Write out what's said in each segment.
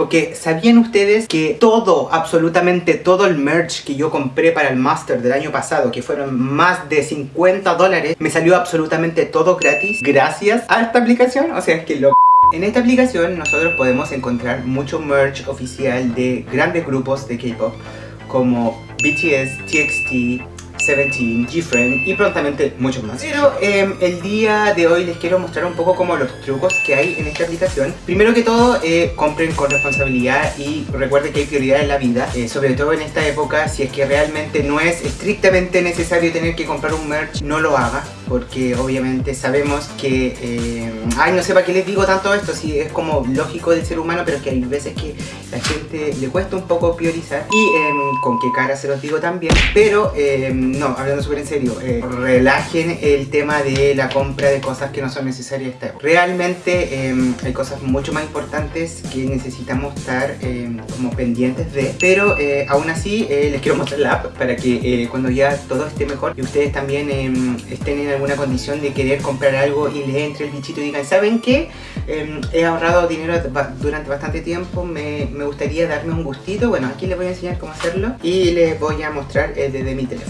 Porque ¿sabían ustedes que todo, absolutamente todo el merch que yo compré para el Master del año pasado, que fueron más de 50 dólares, me salió absolutamente todo gratis gracias a esta aplicación? O sea, es que lo... En esta aplicación nosotros podemos encontrar mucho merch oficial de grandes grupos de K-pop como BTS, TXT, Seventeen, G-Friend y prontamente muchos más. Pero em, el día de hoy les quiero mostrar un poco como los trucos que hay en esta aplicación. Primero que todo, eh, compren con responsabilidad y recuerden que hay prioridad en la vida, eh, sobre todo en esta época, si es que realmente no es estrictamente necesario tener que comprar un merch, no lo haga, porque obviamente sabemos que... Eh, ay, no sé para qué les digo tanto esto, si es como lógico del ser humano, pero que hay veces que la gente le cuesta un poco priorizar y em, con qué cara se los digo también, pero em, no, hablando súper en serio, eh, relajen el tema de la compra de cosas que no son necesarias esta Realmente em, hay cosas mucho más importantes que necesitamos estar como pendientes de, pero eh, aún así les quiero mostrar la app para que cuando ya todo esté mejor y ustedes también estén en alguna condición de querer comprar algo y les entre el bichito y digan, ¿saben qué? he ahorrado dinero durante bastante tiempo, me, me, gustaría darme un gustito, bueno, aquí les voy a enseñar cómo hacerlo y les voy a mostrar desde mi teléfono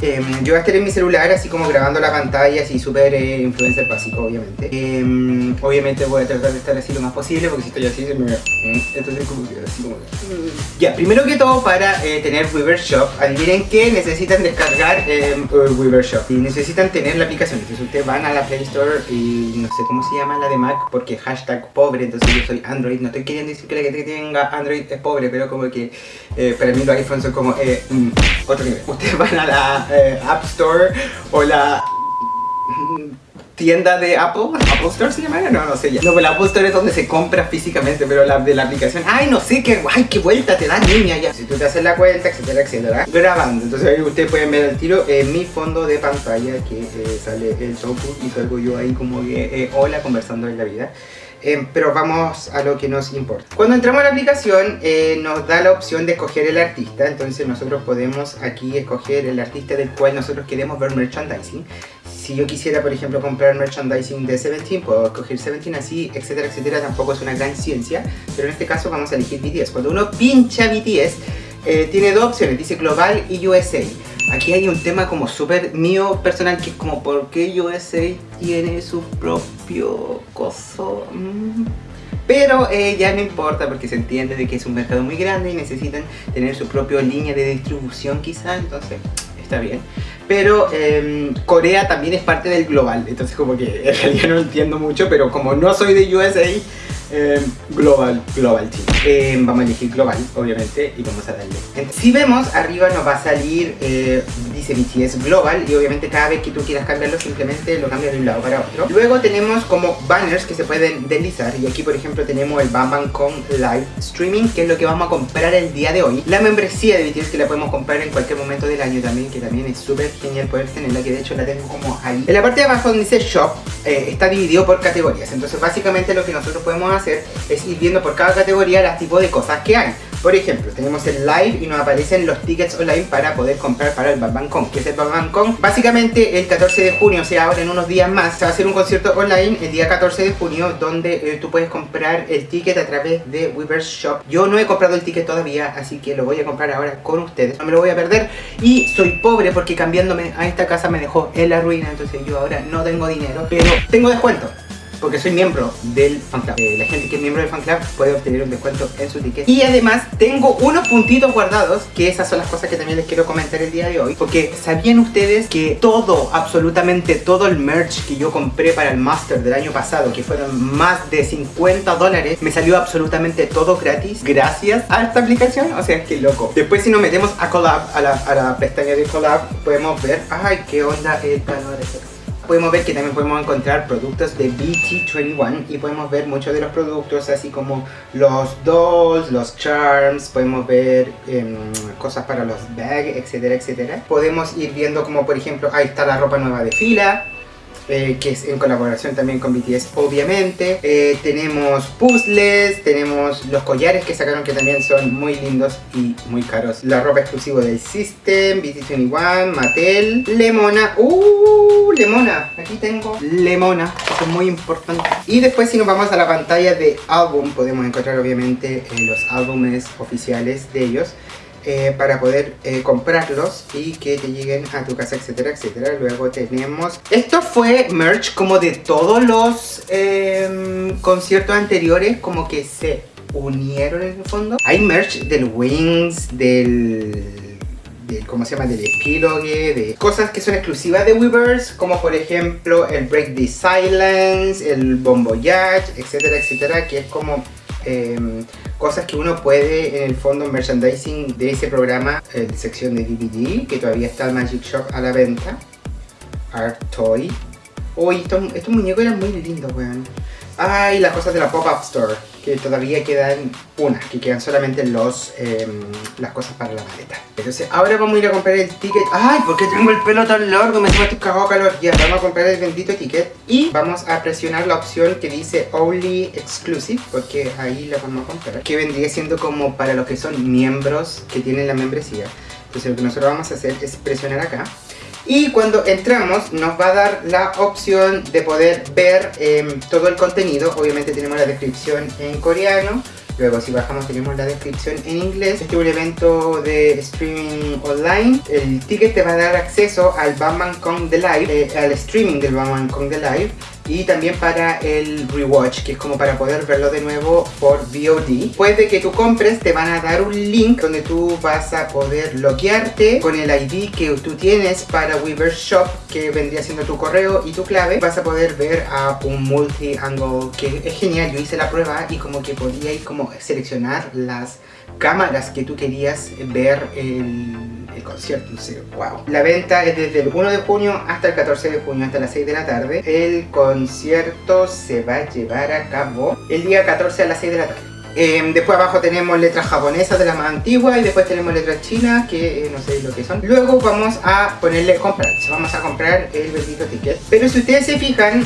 yo voy a estar en mi celular así como grabando la pantalla, así súper eh, influencer básico, obviamente. Em, obviamente voy a tratar de estar así lo más posible, porque si estoy así se me... ¿eh? Entonces como que así como... Ya, primero que todo para eh, tener Weaver Shop, adivinen que necesitan descargar Weaver Shop. Y necesitan tener la aplicación, entonces ustedes van a la Play Store y no sé cómo se llama la de Mac, porque hashtag pobre, entonces yo soy Android. No estoy queriendo decir que la que tenga Android es pobre, pero como que para mí los iPhones son como mm, otro nivel. Ustedes van a la App Store o la tienda de Apple, Apple Store se llama, no, no sé ya. No, pero Apple Store es donde se compra físicamente, pero la de la aplicación, ay, no sé qué, ay, qué vuelta te da niña ya. Si tú te haces la cuenta, etcétera, etcétera, grabando. Entonces ahí ustedes pueden ver el tiro en mi fondo de pantalla que eh, sale el tofu y salgo yo ahí como que, eh, hola, conversando en la vida. Eh, pero vamos a lo que nos importa. Cuando entramos a la aplicación eh, nos da la opción de escoger el artista, entonces nosotros podemos aquí escoger el artista del cual nosotros queremos ver merchandising. Si yo quisiera, por ejemplo, comprar merchandising de Seventeen, puedo escoger Seventeen así, etcétera, etcétera, tampoco es una gran ciencia, pero en este caso vamos a elegir BTS. Cuando uno pincha BTS, eh, tiene dos opciones, dice Global y USA. Aquí hay un tema como súper mío personal que es como ¿por qué USA tiene su propio coso? Mm. Pero eh, ya no importa porque se entiende de que es un mercado muy grande y necesitan tener su propia línea de distribución quizá, entonces está bien. Pero em, Corea también es parte del global, entonces como que en realidad no entiendo mucho, pero como no soy de USA, Em, global, Global Team. Em, vamos a elegir Global, obviamente, y vamos a darle. si vemos, arriba nos va a salir, eh, dice BTS Global, y obviamente cada vez que tú quieras cambiarlo, simplemente lo cambias de un lado para otro. Luego tenemos como banners que se pueden deslizar, y aquí por ejemplo tenemos el Bam Con Live Streaming, que es lo que vamos a comprar el día de hoy. La membresía de BTS que la podemos comprar en cualquier momento del año también, que también es súper genial poder tenerla, que de hecho la tengo como ahí. En la parte de abajo donde dice Shop, eh, está dividido por categorías, entonces básicamente lo que nosotros podemos hacer es ir viendo por cada categoría las tipos de cosas que hay. Por ejemplo, tenemos el live y nos aparecen los tickets online para poder comprar para el Bang Con. ¿Qué es el Con? Básicamente el 14 de junio, o sea ahora en unos días más, se va a hacer un concierto online el día 14 de junio donde eh, tú puedes comprar el ticket a través de Weaver's Shop. Yo no he comprado el ticket todavía, así que lo voy a comprar ahora con ustedes. No me lo voy a perder y soy pobre porque cambiándome a esta casa me dejó en la ruina, entonces yo ahora no tengo dinero, pero tengo descuento porque soy miembro del fan club. Eh, la gente que es miembro del fan club puede obtener un descuento en su ticket. Y además tengo unos puntitos guardados, que esas son las cosas que también les quiero comentar el día de hoy. Porque ¿sabían ustedes que todo, absolutamente todo el merch que yo compré para el Master del año pasado, que fueron más de 50 dólares, me salió absolutamente todo gratis gracias a esta aplicación? O sea, que loco. Después si nos metemos a Collab, a la, pestaña de Collab, podemos ver, ay, qué onda el calor podemos ver que también podemos encontrar productos de BT21 y podemos ver muchos de los productos así como los dolls, los charms, podemos ver em, cosas para los bags, etcétera, etcétera. Podemos ir viendo como por ejemplo, ahí está la ropa nueva de fila, eh, que es en colaboración también con BTS, obviamente. Eh, tenemos puzzles, tenemos los collares que sacaron que también son muy lindos y muy caros. La ropa exclusiva del System, BT21, Mattel, Lemona. ¡Uh! Lemona. Aquí tengo Lemona, eso es muy importante. Y después si nos vamos a la pantalla de álbum, podemos encontrar obviamente eh, los álbumes oficiales de ellos. Eh, para poder eh, comprarlos y que te lleguen a tu casa, etcétera, etcétera. Luego tenemos... Esto fue merch como de todos los em, conciertos anteriores, como que se unieron en el fondo. Hay merch del Wings, del... ¿cómo se llama? Del Epilogue, de cosas que son exclusivas de Weverse, como por ejemplo el Break the Silence, el Bon Voyage, etcétera, etcétera, que es como Em, cosas que uno puede en el fondo merchandising de ese programa, eh, sección de DVD, que todavía está el Magic Shop a la venta. Art Toy. Uy, estos, estos muñecos eran muy lindos, weón. Ay, las cosas de la Pop-Up Store, que todavía quedan unas, que quedan solamente los, em, las cosas para la maleta. Entonces, ahora vamos a ir a comprar el ticket. Ay, ¿por qué tengo el pelo tan largo? Me estoy cagado calor. Ya, vamos a comprar el bendito ticket. Y vamos a presionar la opción que dice Only Exclusive, porque ahí la vamos a comprar. Que vendría siendo como para los que son miembros que tienen la membresía. Entonces, lo que nosotros vamos a hacer es presionar acá. Y cuando entramos nos va a dar la opción de poder ver em, todo el contenido. Obviamente tenemos la descripción en coreano. Luego si bajamos tenemos la descripción en inglés. Este es un evento de streaming online. El ticket te va a dar acceso al Batman Kong The Live, eh, al streaming del Batman Kong The Live y también para el rewatch, que es como para poder verlo de nuevo por VOD. Después de que tú compres, te van a dar un link donde tú vas a poder loguearte con el ID que tú tienes para Weaver Shop, que vendría siendo tu correo y tu clave. Vas a poder ver a un multi-angle, que es genial. Yo hice la prueba y como que podía ir como seleccionar las cámaras que tú querías ver el concierto, no sé, wow. La venta es desde el 1 de junio hasta el 14 de junio, hasta las 6 de la tarde. El concierto se va a llevar a cabo el día 14 a las 6 de la tarde. Em, después abajo tenemos letras japonesas de las más antiguas y después tenemos letras chinas que eh, no sé lo que son. Luego vamos a ponerle comprar, vamos a comprar el bendito ticket. Pero si ustedes se fijan,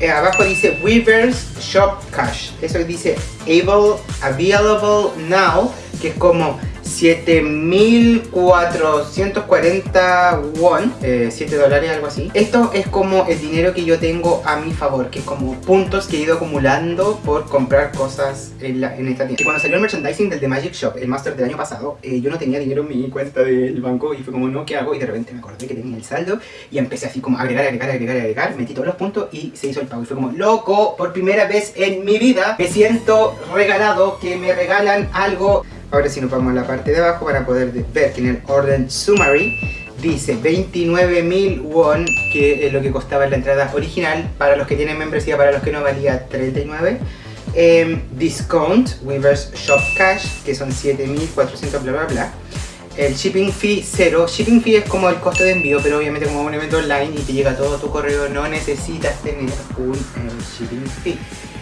eh, abajo dice Weavers Shop Cash. Eso dice Able, Available Now, que es como 7440 won, 7 eh, dólares, algo así. Esto es como el dinero que yo tengo a mi favor, que es como puntos que he ido acumulando por comprar cosas en, esta tienda. Y cuando salió el merchandising del The Magic Shop, el Master del año pasado, eh, yo no tenía dinero en mi cuenta del banco y fue como, no, ¿qué hago? Y de repente me acordé que tenía el saldo y empecé así como a agregar, agregar, agregar, agregar, metí todos los puntos y se hizo el pago. Y fue como, loco, por primera vez en mi vida me siento regalado que me regalan algo Ahora si nos vamos a la parte de abajo para poder ver que en el Orden Summary dice 29.000 won, que es lo que costaba la entrada original. Para los que tienen membresía, para los que no valía 39. Em, discount, Weavers Shop Cash, que son 7.400 bla bla bla. El shipping fee cero. Shipping fee es como el costo de envío, pero obviamente como un evento online y te llega todo tu correo, no necesitas tener un em, shipping fee.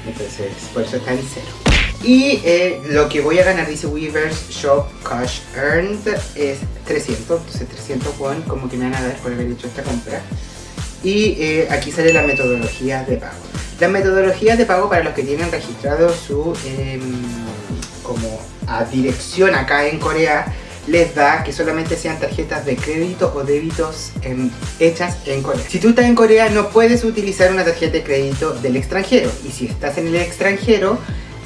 Entonces, por eso está en cero. Y eh, lo que voy a ganar, dice Weavers Shop Cash Earned, es 300. Entonces 300 won como que me van a dar por haber hecho esta compra. Y eh, aquí sale la metodología de pago. La metodología de pago para los que tienen registrado su em, como a dirección acá en Corea les da que solamente sean tarjetas de crédito o débitos em, hechas en Corea. Si tú estás en Corea no puedes utilizar una tarjeta de crédito del extranjero y si estás en el extranjero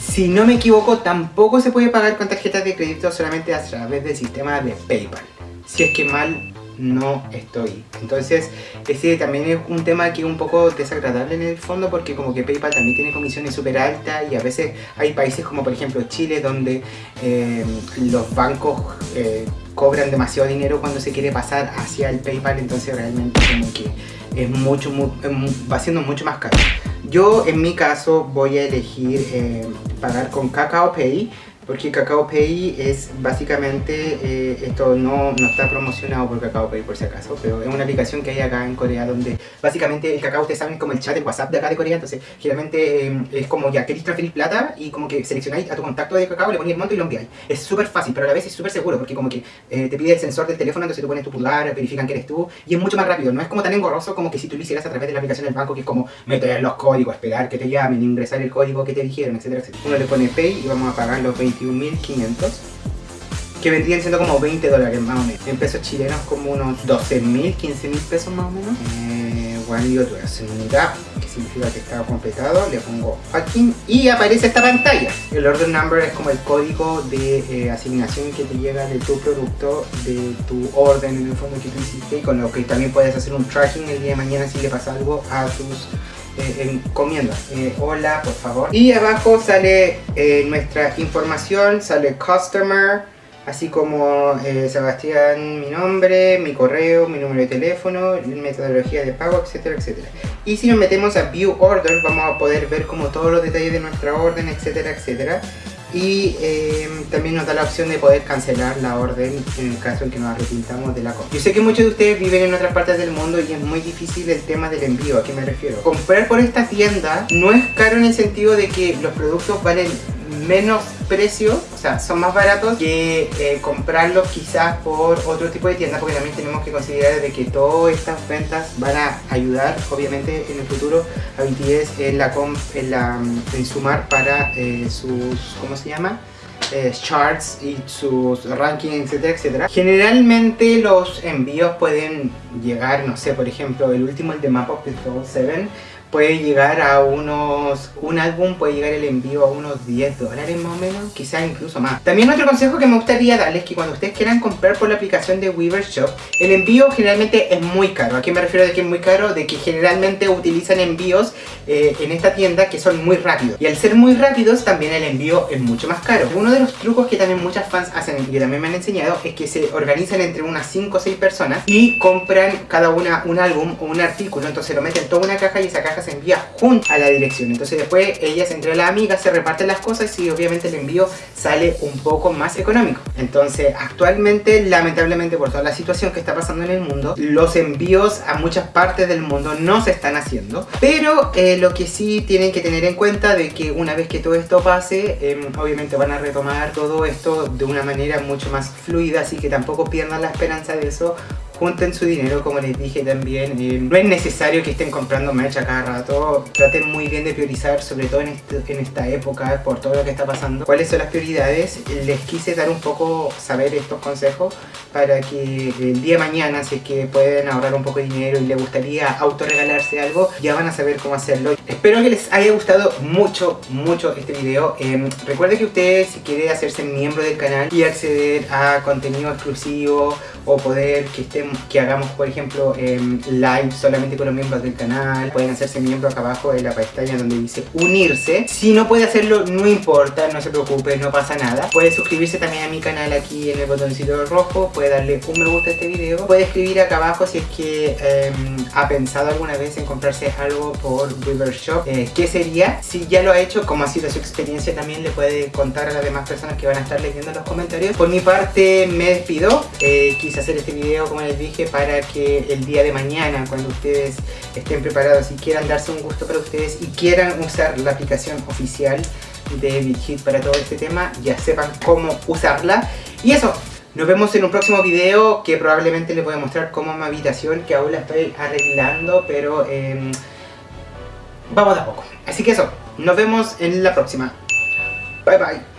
si no me equivoco, tampoco se puede pagar con tarjetas de crédito solamente a través del sistema de PayPal. Si es que mal no estoy. Entonces, ese también es un tema que es un poco desagradable en el fondo porque como que PayPal también tiene comisiones súper altas y a veces hay países como por ejemplo Chile donde eh, los bancos eh, cobran demasiado dinero cuando se quiere pasar hacia el PayPal, entonces realmente como que es mucho, va siendo mucho más caro. Yo en mi caso voy a elegir eh, pagar con Kakao Pay Porque Kakao Pay es básicamente, eh, esto no, no está promocionado por Kakao Pay por si acaso, pero es una aplicación que hay acá en Corea donde básicamente el Kakao ustedes saben como el chat de WhatsApp de acá de Corea, entonces generalmente eh, es como ya queréis transferir plata y como que seleccionáis a tu contacto de Kakao, le ponéis el monto y lo enviáis. Es súper fácil, pero a la vez es súper seguro porque como que eh, te pide el sensor del teléfono, entonces tú pones tu pulgar, verifican que eres tú y es mucho más rápido, no es como tan engorroso como que si tú lo hicieras a través de la aplicación del banco que es como meter los códigos, esperar que te llamen, ingresar el código que te dijeron, etcétera, etcétera. Uno le pone Pay y vamos a pagar los 21.500 que vendrían siendo como 20 dólares más o menos. En pesos chilenos como unos 12.000, 15.000 pesos más o menos. Eh, bueno, yo que significa que está completado. Le pongo aquí y aparece esta pantalla. El order number es como el código de eh, asignación que te llega de tu producto, de tu orden en el fondo que tú hiciste y con lo que también puedes hacer un tracking el día de mañana si le pasa algo a tus eh, encomiendas. Eh, hola, por favor. Y abajo sale eh, nuestra información, sale customer así como eh, Sebastián, mi nombre, mi correo, mi número de teléfono, metodología de pago, etcétera, etcétera. Y si nos metemos a View Order, vamos a poder ver como todos los detalles de nuestra orden, etcétera, etcétera. Y eh, también nos da la opción de poder cancelar la orden en el caso en que nos arrepintamos de la compra. Yo sé que muchos de ustedes viven en otras partes del mundo y es muy difícil el tema del envío, ¿a qué me refiero? Comprar por esta tienda no es caro en el sentido de que los productos valen menos precio, o sea, son más baratos que eh, comprarlos quizás por otro tipo de tienda porque también tenemos que considerar de que todas estas ventas van a ayudar obviamente en el futuro a BTS en, la, en, la, en sumar para eh, sus, ¿cómo se llama? Eh, charts y sus rankings, etcétera, etcétera. Generalmente los envíos pueden llegar, no sé, por ejemplo, el último, el de Map of the Soul 7, puede llegar a unos, un álbum puede llegar el envío a unos 10 dólares más o menos, quizás incluso más. También otro consejo que me gustaría darles es que cuando ustedes quieran comprar por la aplicación de Weaver Shop, el envío generalmente es muy caro. ¿A qué me refiero de que es muy caro? De que generalmente utilizan envíos eh, en esta tienda que son muy rápidos. Y al ser muy rápidos también el envío es mucho más caro. Uno de los trucos que también muchas fans hacen y que también me han enseñado es que se organizan entre unas 5 o 6 personas y compran cada una un álbum o un artículo. Entonces lo meten en toda una caja y esa se envía junto a la dirección. Entonces después ellas entre las amigas se reparten las cosas y obviamente el envío sale un poco más económico. Entonces actualmente lamentablemente por toda la situación que está pasando en el mundo, los envíos a muchas partes del mundo no se están haciendo. Pero eh, lo que sí tienen que tener en cuenta de que una vez que todo esto pase, em, obviamente van a retomar todo esto de una manera mucho más fluida, así que tampoco pierdan la esperanza de eso junten su dinero, como les dije también. Eh, no es necesario que estén comprando merch a cada rato. Traten muy bien de priorizar, sobre todo en, este, en esta época, por todo lo que está pasando. ¿Cuáles son las prioridades? Les quise dar un poco, saber estos consejos para que el día de mañana, si es que pueden ahorrar un poco de dinero y les gustaría autorregalarse algo, ya van a saber cómo hacerlo. Espero que les haya gustado mucho, mucho este video. Eh, recuerden que ustedes, si quieren hacerse miembro del canal y acceder a contenido exclusivo o poder que estén que hagamos, por ejemplo, em, live solamente con los miembros del canal. Pueden hacerse miembro acá abajo de la pestaña donde dice unirse. Si no puede hacerlo, no importa, no se preocupe, no pasa nada. Puede suscribirse también a mi canal aquí en el botoncito rojo. Puede darle un me gusta a este video. Puede escribir acá abajo si es que em, ha pensado alguna vez en comprarse algo por River Shop. Eh, ¿Qué sería? Si ya lo ha hecho, como ha sido su experiencia, también le puede contar a las demás personas que van a estar leyendo los comentarios. Por mi parte, me despido. Eh, hacer este video, como les dije para que el día de mañana cuando ustedes estén preparados y quieran darse un gusto para ustedes y quieran usar la aplicación oficial de BitHit para todo este tema ya sepan cómo usarla. Y eso nos vemos en un próximo video que probablemente les voy a mostrar cómo mi habitación que aún la estoy arreglando pero eh, vamos a poco. Así que eso nos vemos en la próxima. Bye bye